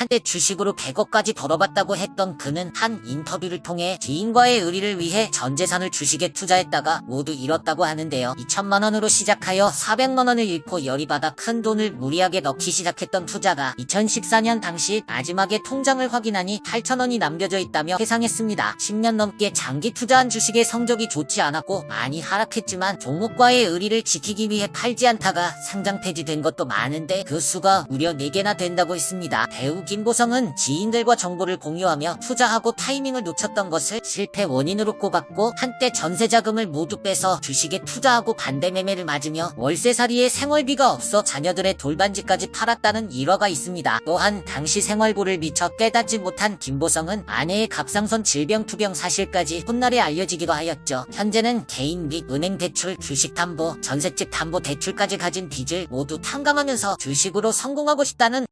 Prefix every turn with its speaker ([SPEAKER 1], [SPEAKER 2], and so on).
[SPEAKER 1] 한때 주식으로 100억까지 벌어봤다고 했던 그는 한 인터뷰를 통해 지인과의 의리를 위해 전 재산을 주식에 투자했다가 모두 잃었다고 하는데요. 2천만 원으로 시작하여 400만 원을 잃고 열이 받아 큰 돈을 무리하게 넣기 시작했던 투자가 2014년 당시 마지막에 통장을 확인하니 8천 원이 남겨져 있다며 회상했습니다. 10년 넘게 장기 투자한 주식의 성적이 좋지 않았고 많이 하락했지만 종목과의 의리를 지키기 위해 팔지 않다가 상장 폐지된 것도 많은데 그 수가 무려 4개나 된다고 했습니다. 배우 김보성은 지인들과 정보를 공유하며 투자하고 타이밍을 놓쳤던 것을 실패 원인으로 꼽았고 한때 전세자금을 모두 빼서 주식에 투자하고 반대 매매를 맞으며 월세살이에 생활비가 없어 자녀들의 돌반지까지 팔았다는 일화가 있습니다. 또한 당시 생활고를 미처 깨닫지 못한 김보성은 아내의 갑상선 질병 투병 사실까지 훗날에 알려지기도 하였죠. 현재는 개인 및 은행 대출, 주식 담보, 전셋집 담보 대출까지 가진 빚을 모두 탕감하면서 주식으로 성공하고 싶다는